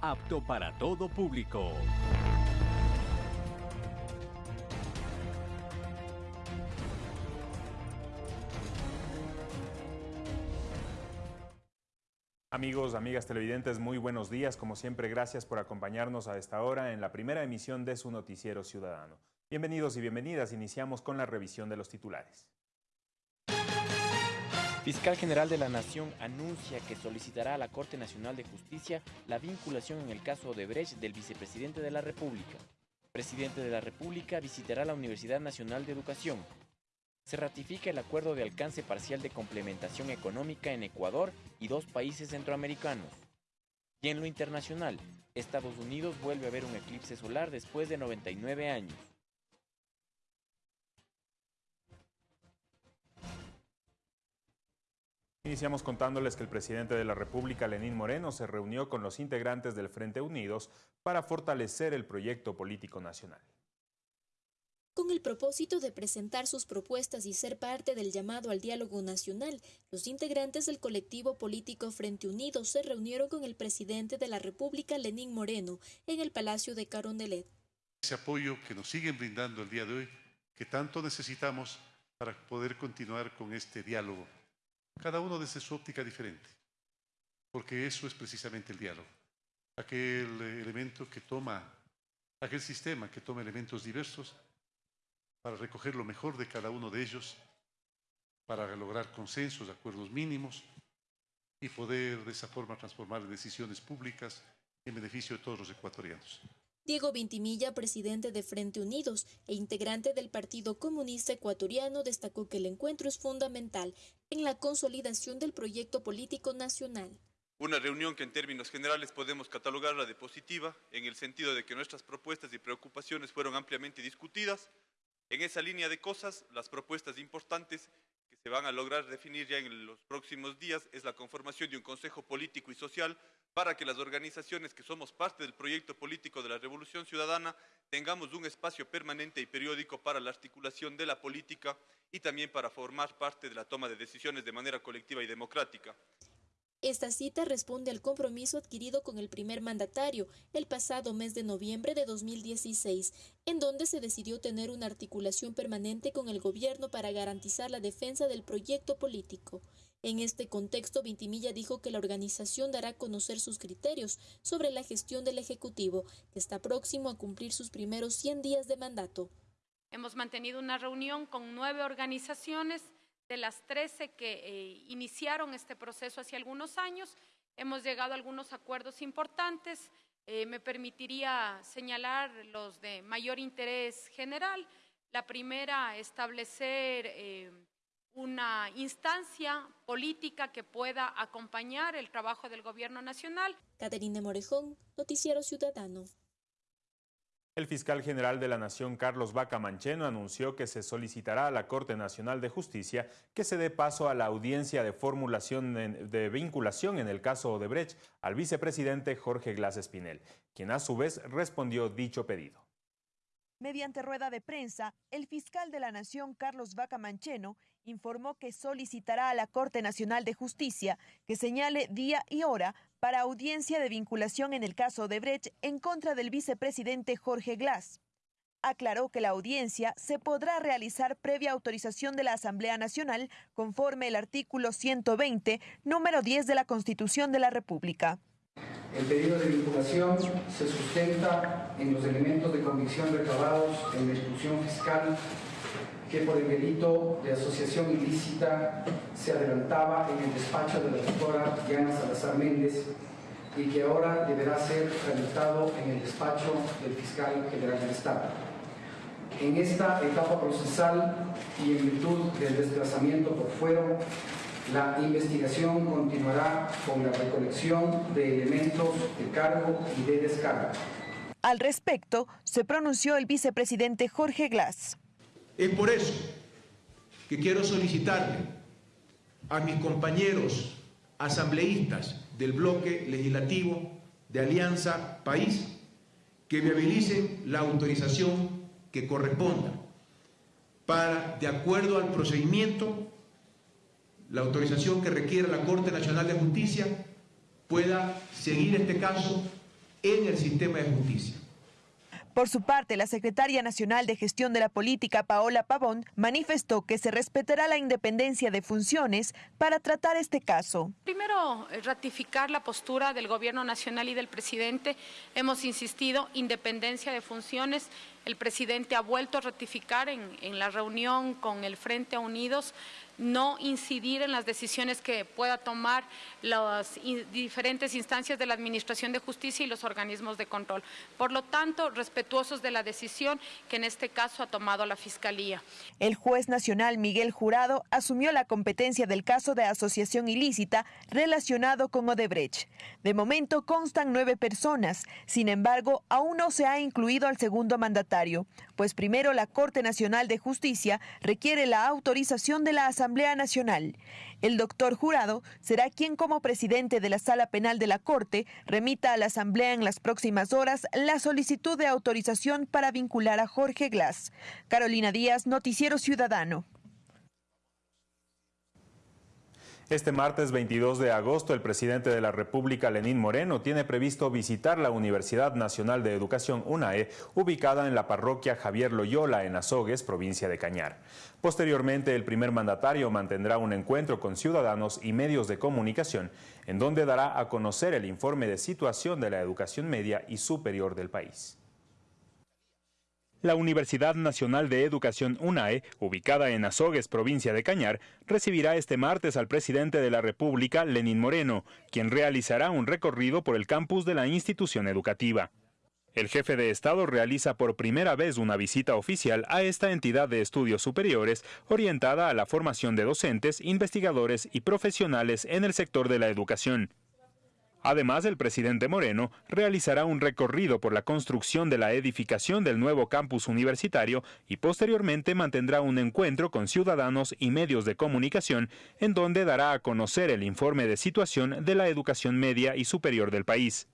apto para todo público. Amigos, amigas televidentes, muy buenos días. Como siempre, gracias por acompañarnos a esta hora en la primera emisión de su noticiero ciudadano. Bienvenidos y bienvenidas. Iniciamos con la revisión de los titulares. Fiscal General de la Nación anuncia que solicitará a la Corte Nacional de Justicia la vinculación en el caso Odebrecht del vicepresidente de la República. Presidente de la República visitará la Universidad Nacional de Educación se ratifica el acuerdo de alcance parcial de complementación económica en Ecuador y dos países centroamericanos. Y en lo internacional, Estados Unidos vuelve a ver un eclipse solar después de 99 años. Iniciamos contándoles que el presidente de la República, Lenín Moreno, se reunió con los integrantes del Frente Unidos para fortalecer el proyecto político nacional. Con el propósito de presentar sus propuestas y ser parte del llamado al diálogo nacional, los integrantes del colectivo político Frente Unido se reunieron con el presidente de la República, Lenín Moreno, en el Palacio de Carondelet. Ese apoyo que nos siguen brindando el día de hoy, que tanto necesitamos para poder continuar con este diálogo, cada uno desde su óptica diferente, porque eso es precisamente el diálogo, aquel elemento que toma, aquel sistema que toma elementos diversos para recoger lo mejor de cada uno de ellos, para lograr consensos, acuerdos mínimos y poder de esa forma transformar decisiones públicas en beneficio de todos los ecuatorianos. Diego Vintimilla, presidente de Frente Unidos e integrante del Partido Comunista Ecuatoriano, destacó que el encuentro es fundamental en la consolidación del proyecto político nacional. Una reunión que en términos generales podemos catalogarla de positiva, en el sentido de que nuestras propuestas y preocupaciones fueron ampliamente discutidas, en esa línea de cosas, las propuestas importantes que se van a lograr definir ya en los próximos días es la conformación de un Consejo Político y Social para que las organizaciones que somos parte del proyecto político de la Revolución Ciudadana tengamos un espacio permanente y periódico para la articulación de la política y también para formar parte de la toma de decisiones de manera colectiva y democrática. Esta cita responde al compromiso adquirido con el primer mandatario el pasado mes de noviembre de 2016, en donde se decidió tener una articulación permanente con el gobierno para garantizar la defensa del proyecto político. En este contexto, Vintimilla dijo que la organización dará a conocer sus criterios sobre la gestión del Ejecutivo, que está próximo a cumplir sus primeros 100 días de mandato. Hemos mantenido una reunión con nueve organizaciones de las 13 que eh, iniciaron este proceso hace algunos años, hemos llegado a algunos acuerdos importantes. Eh, me permitiría señalar los de mayor interés general. La primera, establecer eh, una instancia política que pueda acompañar el trabajo del Gobierno Nacional. Caterina Morejón, Noticiero Ciudadano. El fiscal general de la Nación, Carlos Vaca Mancheno, anunció que se solicitará a la Corte Nacional de Justicia que se dé paso a la audiencia de formulación de vinculación en el caso Odebrecht al vicepresidente Jorge Glass Espinel, quien a su vez respondió dicho pedido. Mediante rueda de prensa, el fiscal de la Nación, Carlos Vaca Mancheno, informó que solicitará a la Corte Nacional de Justicia que señale día y hora para audiencia de vinculación en el caso de Brecht en contra del vicepresidente Jorge Glass. Aclaró que la audiencia se podrá realizar previa autorización de la Asamblea Nacional conforme el artículo 120, número 10 de la Constitución de la República. El pedido de vinculación se sustenta en los elementos de convicción recabados en la instrucción fiscal que por el delito de asociación ilícita se adelantaba en el despacho de la doctora Diana Salazar Méndez y que ahora deberá ser tramitado en el despacho del fiscal general del Estado. En esta etapa procesal y en virtud del desplazamiento por fuero, la investigación continuará con la recolección de elementos de cargo y de descarga. Al respecto, se pronunció el vicepresidente Jorge Glass. Es por eso que quiero solicitarle a mis compañeros asambleístas del bloque legislativo de Alianza País que me habilicen la autorización que corresponda para, de acuerdo al procedimiento, la autorización que requiere la Corte Nacional de Justicia, pueda seguir este caso en el sistema de justicia. Por su parte, la secretaria nacional de gestión de la política, Paola Pavón, manifestó que se respetará la independencia de funciones para tratar este caso. Primero, eh, ratificar la postura del gobierno nacional y del presidente. Hemos insistido, independencia de funciones. El presidente ha vuelto a ratificar en, en la reunión con el Frente Unidos no incidir en las decisiones que pueda tomar las diferentes instancias de la Administración de Justicia y los organismos de control. Por lo tanto, respetuosos de la decisión que en este caso ha tomado la Fiscalía. El juez nacional Miguel Jurado asumió la competencia del caso de asociación ilícita relacionado con Odebrecht. De momento constan nueve personas, sin embargo, aún no se ha incluido al segundo pues primero la Corte Nacional de Justicia requiere la autorización de la Asamblea Nacional. El doctor Jurado será quien como presidente de la Sala Penal de la Corte remita a la Asamblea en las próximas horas la solicitud de autorización para vincular a Jorge Glass. Carolina Díaz, Noticiero Ciudadano. Este martes 22 de agosto, el presidente de la República, Lenín Moreno, tiene previsto visitar la Universidad Nacional de Educación, UNAE, ubicada en la parroquia Javier Loyola, en Azogues, provincia de Cañar. Posteriormente, el primer mandatario mantendrá un encuentro con ciudadanos y medios de comunicación, en donde dará a conocer el informe de situación de la educación media y superior del país. La Universidad Nacional de Educación UNAE, ubicada en Azogues, provincia de Cañar, recibirá este martes al presidente de la República, Lenín Moreno, quien realizará un recorrido por el campus de la institución educativa. El jefe de Estado realiza por primera vez una visita oficial a esta entidad de estudios superiores orientada a la formación de docentes, investigadores y profesionales en el sector de la educación. Además, el presidente Moreno realizará un recorrido por la construcción de la edificación del nuevo campus universitario y posteriormente mantendrá un encuentro con ciudadanos y medios de comunicación en donde dará a conocer el informe de situación de la educación media y superior del país.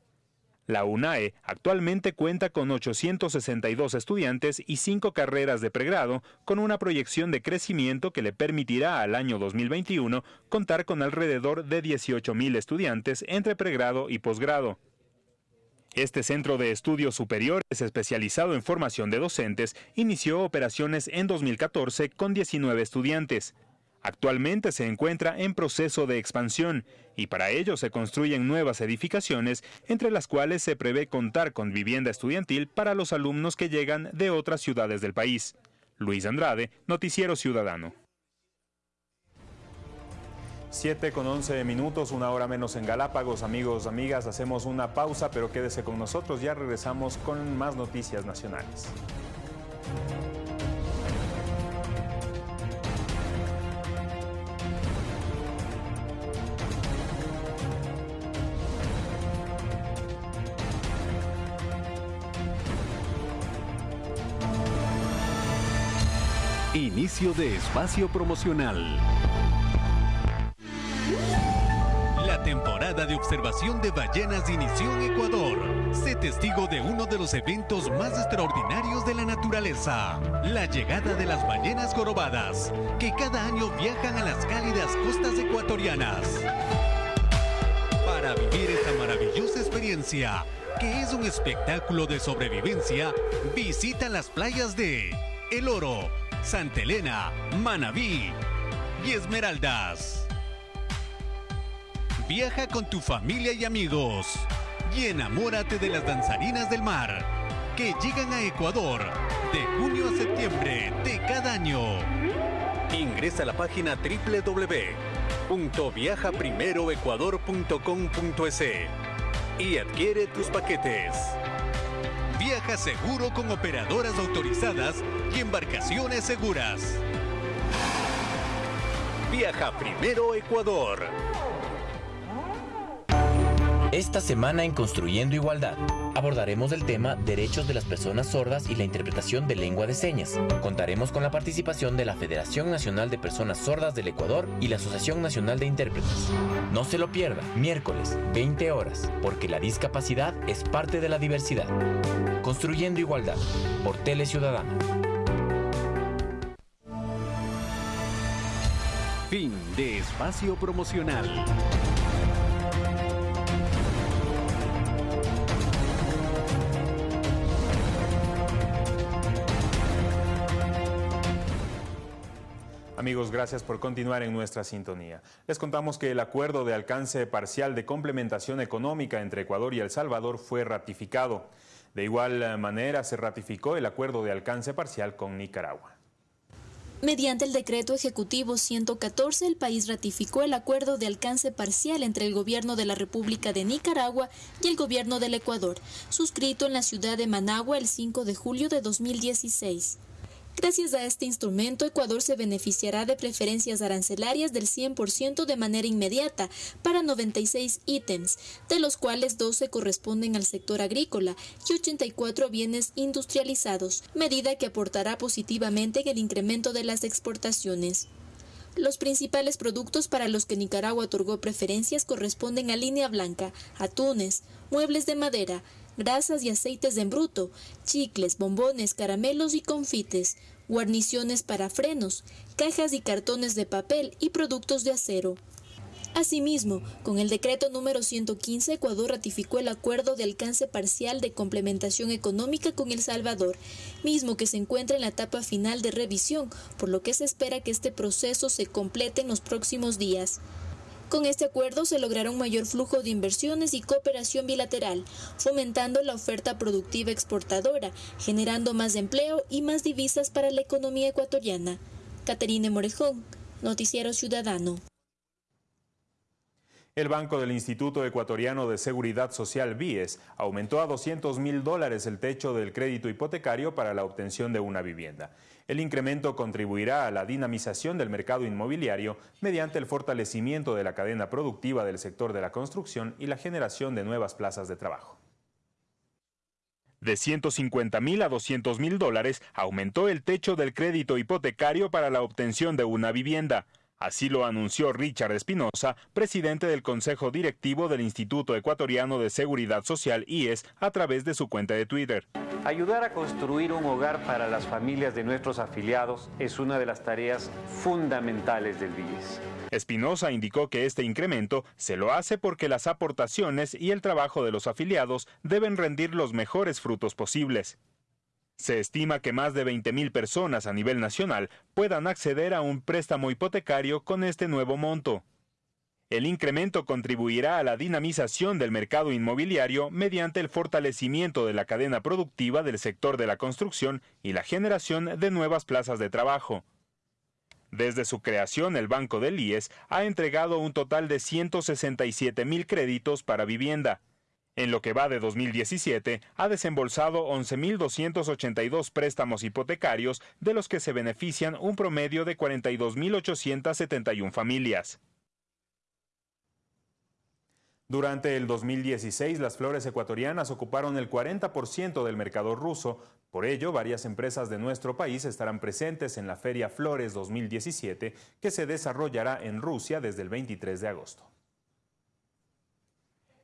La UNAE actualmente cuenta con 862 estudiantes y 5 carreras de pregrado, con una proyección de crecimiento que le permitirá al año 2021 contar con alrededor de 18.000 estudiantes entre pregrado y posgrado. Este centro de estudios superiores especializado en formación de docentes inició operaciones en 2014 con 19 estudiantes. Actualmente se encuentra en proceso de expansión y para ello se construyen nuevas edificaciones, entre las cuales se prevé contar con vivienda estudiantil para los alumnos que llegan de otras ciudades del país. Luis Andrade, Noticiero Ciudadano. 7 con 11 minutos, una hora menos en Galápagos. Amigos, amigas, hacemos una pausa, pero quédese con nosotros. Ya regresamos con más noticias nacionales. De espacio promocional. La temporada de observación de ballenas inició en Ecuador. Sé testigo de uno de los eventos más extraordinarios de la naturaleza, la llegada de las ballenas jorobadas, que cada año viajan a las cálidas costas ecuatorianas. Para vivir esta maravillosa experiencia, que es un espectáculo de sobrevivencia, visita las playas de El Oro, Santa Elena, Manabí y Esmeraldas. Viaja con tu familia y amigos y enamórate de las danzarinas del mar que llegan a Ecuador de junio a septiembre de cada año. Ingresa a la página www.viajaprimeroecuador.com.es y adquiere tus paquetes. Viaja seguro con operadoras autorizadas y embarcaciones seguras. Viaja primero Ecuador. Esta semana en Construyendo Igualdad abordaremos el tema Derechos de las Personas Sordas y la interpretación de lengua de señas. Contaremos con la participación de la Federación Nacional de Personas Sordas del Ecuador y la Asociación Nacional de Intérpretes. No se lo pierda, miércoles, 20 horas, porque la discapacidad es parte de la diversidad. Construyendo Igualdad, por Tele Ciudadana. Fin de espacio promocional. Amigos, gracias por continuar en nuestra sintonía. Les contamos que el acuerdo de alcance parcial de complementación económica entre Ecuador y El Salvador fue ratificado. De igual manera, se ratificó el acuerdo de alcance parcial con Nicaragua. Mediante el decreto ejecutivo 114, el país ratificó el acuerdo de alcance parcial entre el gobierno de la República de Nicaragua y el gobierno del Ecuador, suscrito en la ciudad de Managua el 5 de julio de 2016. Gracias a este instrumento, Ecuador se beneficiará de preferencias arancelarias del 100% de manera inmediata para 96 ítems, de los cuales 12 corresponden al sector agrícola y 84 bienes industrializados, medida que aportará positivamente en el incremento de las exportaciones. Los principales productos para los que Nicaragua otorgó preferencias corresponden a línea blanca, atunes, muebles de madera, grasas y aceites de embruto, chicles, bombones, caramelos y confites, guarniciones para frenos, cajas y cartones de papel y productos de acero. Asimismo, con el decreto número 115, Ecuador ratificó el acuerdo de alcance parcial de complementación económica con El Salvador, mismo que se encuentra en la etapa final de revisión, por lo que se espera que este proceso se complete en los próximos días. Con este acuerdo se logrará un mayor flujo de inversiones y cooperación bilateral, fomentando la oferta productiva exportadora, generando más empleo y más divisas para la economía ecuatoriana. Caterine Morejón, Noticiero Ciudadano. El Banco del Instituto Ecuatoriano de Seguridad Social, BIES, aumentó a 200 mil dólares el techo del crédito hipotecario para la obtención de una vivienda. El incremento contribuirá a la dinamización del mercado inmobiliario mediante el fortalecimiento de la cadena productiva del sector de la construcción y la generación de nuevas plazas de trabajo. De 150 mil a 200 mil dólares aumentó el techo del crédito hipotecario para la obtención de una vivienda. Así lo anunció Richard Espinosa, presidente del Consejo Directivo del Instituto Ecuatoriano de Seguridad Social IES, a través de su cuenta de Twitter. Ayudar a construir un hogar para las familias de nuestros afiliados es una de las tareas fundamentales del IES. Espinosa indicó que este incremento se lo hace porque las aportaciones y el trabajo de los afiliados deben rendir los mejores frutos posibles. Se estima que más de 20.000 personas a nivel nacional puedan acceder a un préstamo hipotecario con este nuevo monto. El incremento contribuirá a la dinamización del mercado inmobiliario mediante el fortalecimiento de la cadena productiva del sector de la construcción y la generación de nuevas plazas de trabajo. Desde su creación, el Banco del IES ha entregado un total de 167 mil créditos para vivienda, en lo que va de 2017, ha desembolsado 11.282 préstamos hipotecarios, de los que se benefician un promedio de 42.871 familias. Durante el 2016, las flores ecuatorianas ocuparon el 40% del mercado ruso. Por ello, varias empresas de nuestro país estarán presentes en la Feria Flores 2017, que se desarrollará en Rusia desde el 23 de agosto.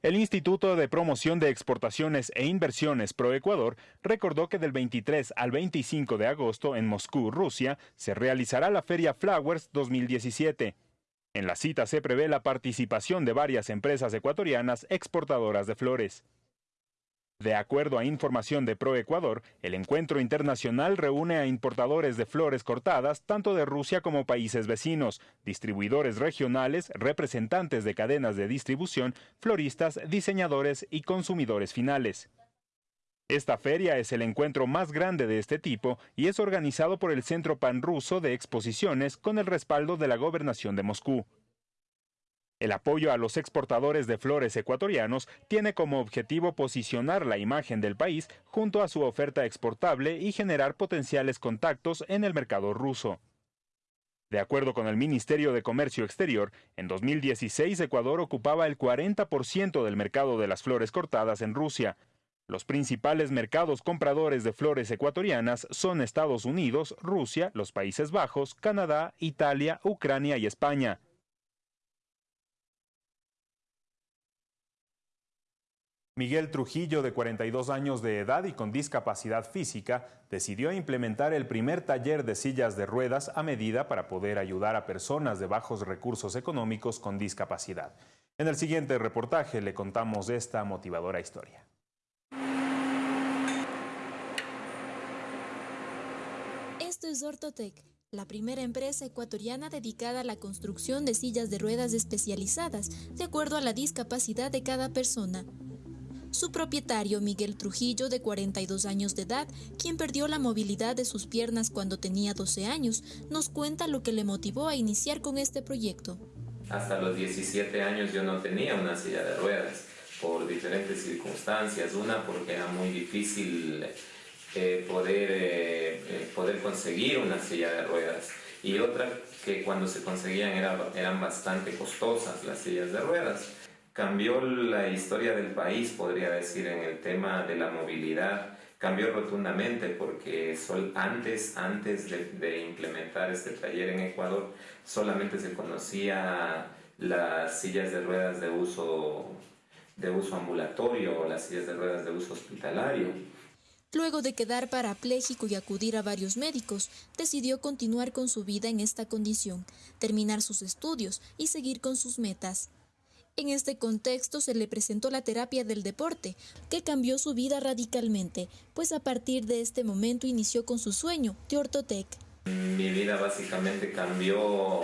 El Instituto de Promoción de Exportaciones e Inversiones ProEcuador recordó que del 23 al 25 de agosto en Moscú, Rusia, se realizará la Feria Flowers 2017. En la cita se prevé la participación de varias empresas ecuatorianas exportadoras de flores. De acuerdo a información de ProEcuador, el encuentro internacional reúne a importadores de flores cortadas tanto de Rusia como países vecinos, distribuidores regionales, representantes de cadenas de distribución, floristas, diseñadores y consumidores finales. Esta feria es el encuentro más grande de este tipo y es organizado por el Centro Pan-Ruso de Exposiciones con el respaldo de la Gobernación de Moscú. El apoyo a los exportadores de flores ecuatorianos tiene como objetivo posicionar la imagen del país junto a su oferta exportable y generar potenciales contactos en el mercado ruso. De acuerdo con el Ministerio de Comercio Exterior, en 2016 Ecuador ocupaba el 40% del mercado de las flores cortadas en Rusia. Los principales mercados compradores de flores ecuatorianas son Estados Unidos, Rusia, los Países Bajos, Canadá, Italia, Ucrania y España. Miguel Trujillo, de 42 años de edad y con discapacidad física, decidió implementar el primer taller de sillas de ruedas a medida para poder ayudar a personas de bajos recursos económicos con discapacidad. En el siguiente reportaje le contamos esta motivadora historia. Esto es Ortotec la primera empresa ecuatoriana dedicada a la construcción de sillas de ruedas especializadas de acuerdo a la discapacidad de cada persona. Su propietario, Miguel Trujillo, de 42 años de edad, quien perdió la movilidad de sus piernas cuando tenía 12 años, nos cuenta lo que le motivó a iniciar con este proyecto. Hasta los 17 años yo no tenía una silla de ruedas por diferentes circunstancias. Una porque era muy difícil eh, poder, eh, eh, poder conseguir una silla de ruedas y otra que cuando se conseguían eran bastante costosas las sillas de ruedas. Cambió la historia del país, podría decir, en el tema de la movilidad. Cambió rotundamente porque sol, antes, antes de, implementar este taller en Ecuador solamente se conocía las sillas de ruedas de uso, de uso ambulatorio o las sillas de ruedas de uso hospitalario Luego de quedar parapléjico y acudir a varios médicos, decidió continuar con su vida en esta condición, terminar sus estudios y seguir con sus metas. En este contexto se le presentó la terapia del deporte, que cambió su vida radicalmente, pues a partir de este momento inició con su sueño de Ortotec. Mi vida básicamente cambió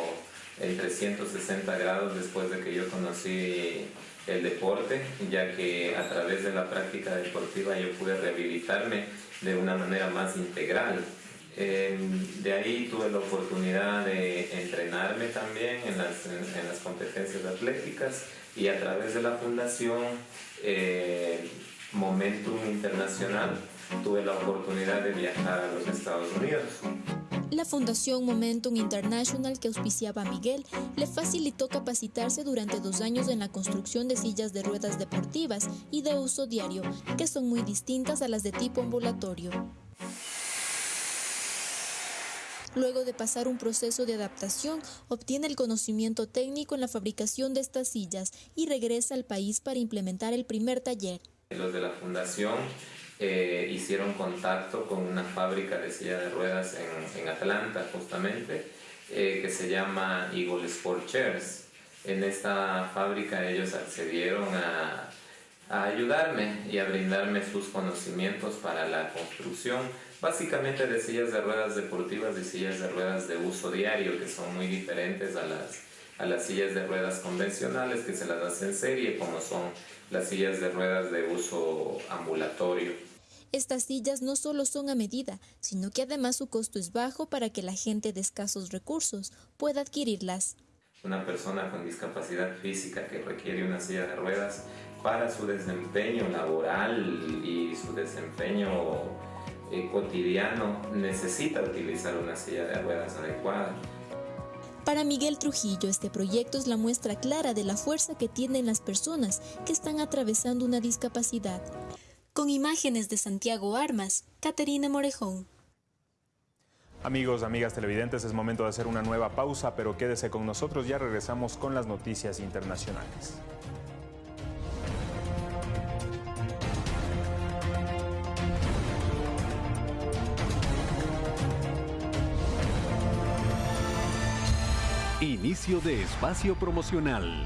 en 360 grados después de que yo conocí el deporte, ya que a través de la práctica deportiva yo pude rehabilitarme de una manera más integral. Em, de ahí tuve la oportunidad de entrenarme también en las, en, las competencias atléticas y a través de la fundación eh, Momentum Internacional tuve la oportunidad de viajar a los Estados Unidos. La Fundación Momentum International que auspiciaba a Miguel le facilitó capacitarse durante dos años en la construcción de sillas de ruedas deportivas y de uso diario, que son muy distintas a las de tipo ambulatorio. Luego de pasar un proceso de adaptación, obtiene el conocimiento técnico en la fabricación de estas sillas y regresa al país para implementar el primer taller. Los de la fundación eh, hicieron contacto con una fábrica de silla de ruedas en, en Atlanta justamente, eh, que se llama Eagle Sport Chairs. En esta fábrica ellos accedieron a, a ayudarme y a brindarme sus conocimientos para la construcción, básicamente de sillas de ruedas deportivas y sillas de ruedas de uso diario, que son muy diferentes a las, a las sillas de ruedas convencionales que se las hacen en serie, como son las sillas de ruedas de uso ambulatorio. Estas sillas no solo son a medida, sino que además su costo es bajo para que la gente de escasos recursos pueda adquirirlas. Una persona con discapacidad física que requiere una silla de ruedas para su desempeño laboral y su desempeño eh, cotidiano necesita utilizar una silla de ruedas adecuada. Para Miguel Trujillo, este proyecto es la muestra clara de la fuerza que tienen las personas que están atravesando una discapacidad. Con imágenes de Santiago Armas, Caterina Morejón. Amigos, amigas televidentes, es momento de hacer una nueva pausa, pero quédese con nosotros, ya regresamos con las noticias internacionales. Inicio de espacio promocional.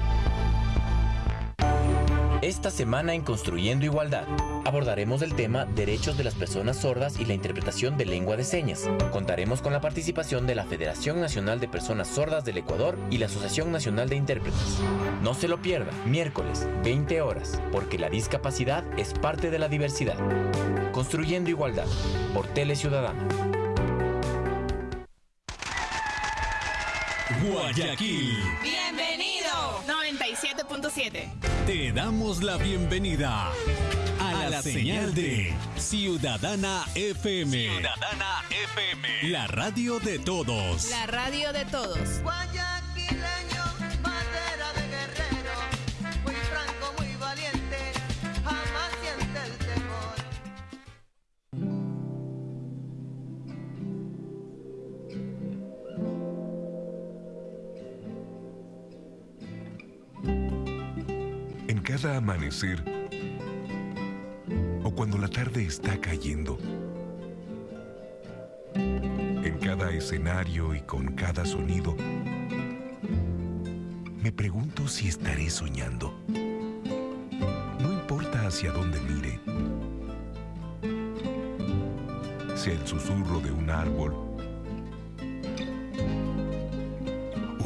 Esta semana en Construyendo Igualdad abordaremos el tema Derechos de las Personas Sordas y la interpretación de lengua de señas. Contaremos con la participación de la Federación Nacional de Personas Sordas del Ecuador y la Asociación Nacional de Intérpretes. No se lo pierda, miércoles, 20 horas, porque la discapacidad es parte de la diversidad. Construyendo Igualdad, por Tele Ciudadana. Guayaquil. Bienvenido. 97.7. Te damos la bienvenida a, la, señal, de Ciudadana FM. Ciudadana FM. La radio de todos. La radio de todos. Cada amanecer o cuando la tarde está cayendo. En cada escenario y con cada sonido, me pregunto si estaré soñando. No importa hacia dónde mire, sea el susurro de un árbol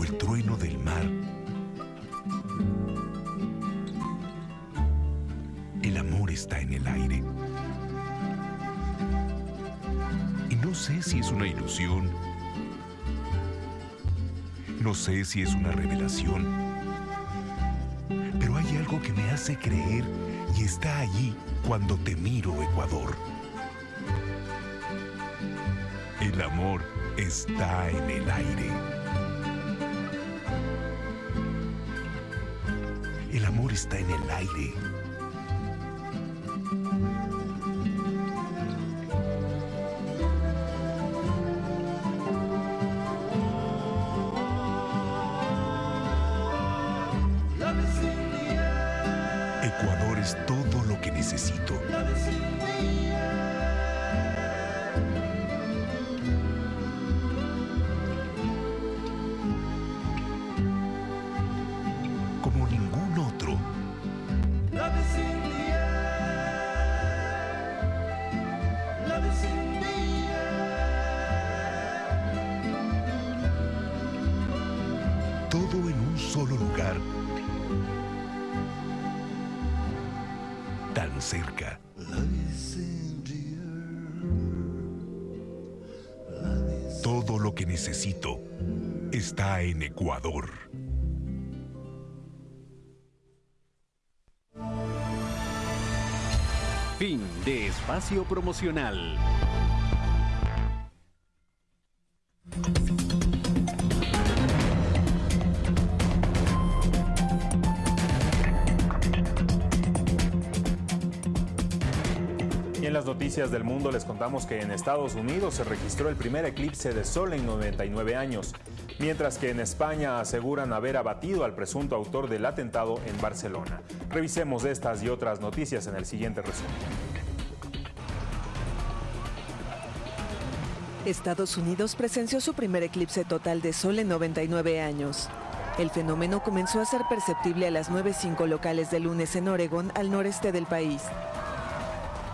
el trueno del mar. Una ilusión. No sé si es una revelación. Pero hay algo que me hace creer y está allí cuando te miro, Ecuador. El amor está en el aire. El amor está en el aire. Cerca. Todo lo que necesito está en Ecuador. Fin de espacio promocional. Noticias del mundo les contamos que en Estados Unidos se registró el primer eclipse de sol en 99 años, mientras que en España aseguran haber abatido al presunto autor del atentado en Barcelona. Revisemos estas y otras noticias en el siguiente resumen. Estados Unidos presenció su primer eclipse total de sol en 99 años. El fenómeno comenzó a ser perceptible a las 9.05 locales de lunes en Oregón, al noreste del país.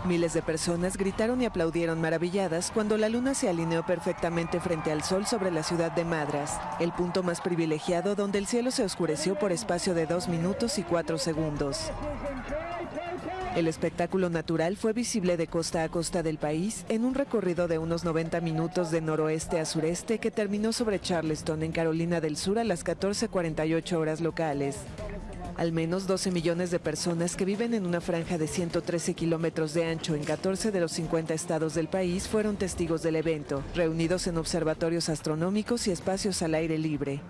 Miles de personas gritaron y aplaudieron maravilladas cuando la luna se alineó perfectamente frente al sol sobre la ciudad de Madras, el punto más privilegiado donde el cielo se oscureció por espacio de 2 minutos y 4 segundos. El espectáculo natural fue visible de costa a costa del país en un recorrido de unos 90 minutos de noroeste a sureste que terminó sobre Charleston, en Carolina del Sur, a las 14.48 horas locales. Al menos 12 millones de personas que viven en una franja de 113 kilómetros de ancho en 14 de los 50 estados del país fueron testigos del evento, reunidos en observatorios astronómicos y espacios al aire libre.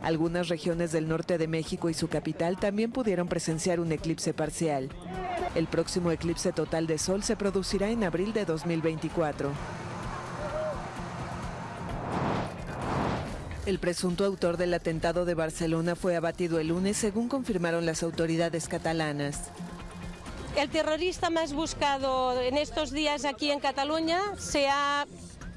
Algunas regiones del norte de México y su capital también pudieron presenciar un eclipse parcial. El próximo eclipse total de sol se producirá en abril de 2024. El presunto autor del atentado de Barcelona fue abatido el lunes, según confirmaron las autoridades catalanas. El terrorista más buscado en estos días aquí en Cataluña se ha,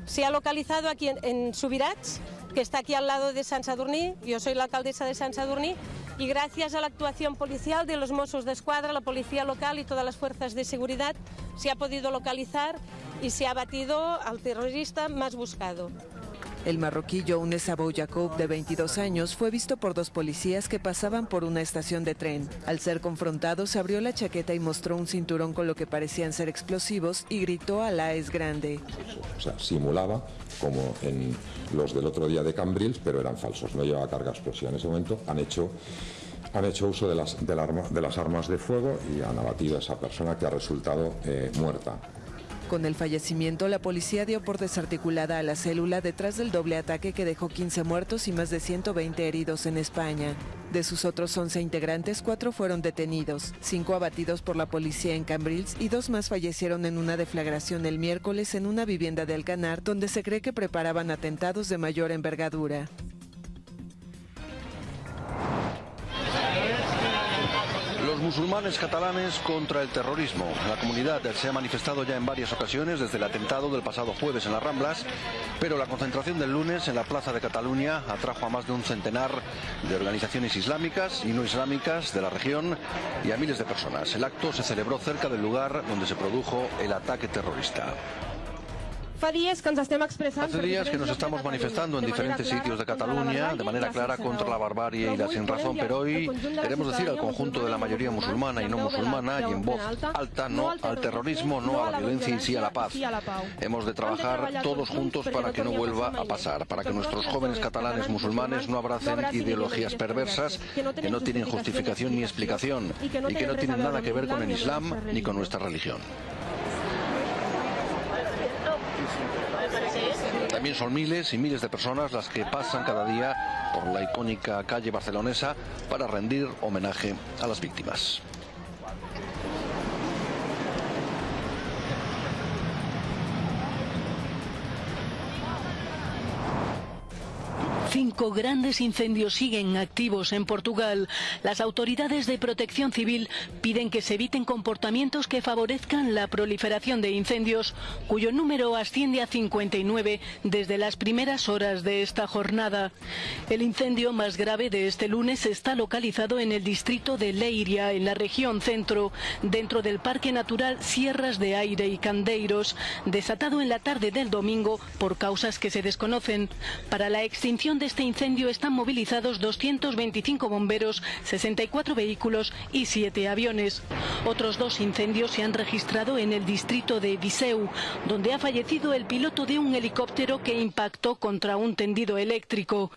se ha localizado aquí en, Subirats, que está aquí al lado de San Sadurní. Yo soy la alcaldesa de San Sadurní y gracias a la actuación policial de los Mossos de Escuadra, la policía local y todas las fuerzas de seguridad se ha podido localizar y se ha abatido al terrorista más buscado. El marroquí Younes Abou Yacoub, de 22 años, fue visto por dos policías que pasaban por una estación de tren. Al ser confrontado, se abrió la chaqueta y mostró un cinturón con lo que parecían ser explosivos y gritó Alá es grande. O sea, simulaba como en los del otro día de Cambrils, pero eran falsos, no llevaba carga explosiva. En ese momento han hecho, han hecho uso de las, de las armas de fuego y han abatido a esa persona que ha resultado eh, muerta. Con el fallecimiento, la policía dio por desarticulada a la célula detrás del doble ataque que dejó 15 muertos y más de 120 heridos en España. De sus otros 11 integrantes, cuatro fueron detenidos, cinco abatidos por la policía en Cambrils y dos más fallecieron en una deflagración el miércoles en una vivienda de Alcanar, donde se cree que preparaban atentados de mayor envergadura. Musulmanes catalanes contra el terrorismo. La comunidad se ha manifestado ya en varias ocasiones desde el atentado del pasado jueves en las Ramblas, pero la concentración del lunes en la Plaza de Cataluña atrajo a más de un centenar de organizaciones islámicas y no islámicas de la región y a miles de personas. El acto se celebró cerca del lugar donde se produjo el ataque terrorista. Hace días que nos estamos manifestando en diferentes sitios de Cataluña de manera clara contra la barbarie y la sinrazón, pero hoy queremos decir al conjunto de la mayoría musulmana y no musulmana y en voz alta no al terrorismo, no a la violencia y sí a la paz. Hemos de trabajar todos juntos para que no vuelva a pasar, para que nuestros jóvenes catalanes musulmanes no abracen ideologías perversas que no tienen justificación ni explicación y que no tienen nada que ver con el Islam ni con nuestra religión. También son miles y miles de personas las que pasan cada día por la icónica calle barcelonesa para rendir homenaje a las víctimas. Cinco grandes incendios siguen activos en Portugal. Las autoridades de protección civil piden que se eviten comportamientos que favorezcan la proliferación de incendios, cuyo número asciende a 59 desde las primeras horas de esta jornada. El incendio más grave de este lunes está localizado en el distrito de Leiria, en la región centro, dentro del Parque Natural Sierras de Aire y Candeiros, desatado en la tarde del domingo por causas que se desconocen. Para la extinción de este incendio están movilizados 225 bomberos, 64 vehículos y 7 aviones. Otros dos incendios se han registrado en el distrito de Viseu, donde ha fallecido el piloto de un helicóptero que impactó contra un tendido eléctrico.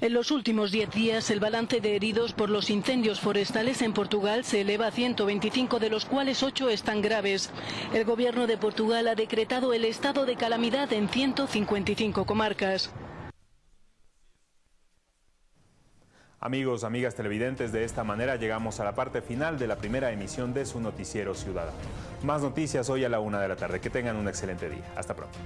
En los últimos 10 días, el balance de heridos por los incendios forestales en Portugal se eleva a 125, de los cuales 8 están graves. El gobierno de Portugal ha decretado el estado de calamidad en 155 comarcas. Amigos, amigas televidentes, de esta manera llegamos a la parte final de la primera emisión de su noticiero ciudadano. Más noticias hoy a la una de la tarde. Que tengan un excelente día. Hasta pronto.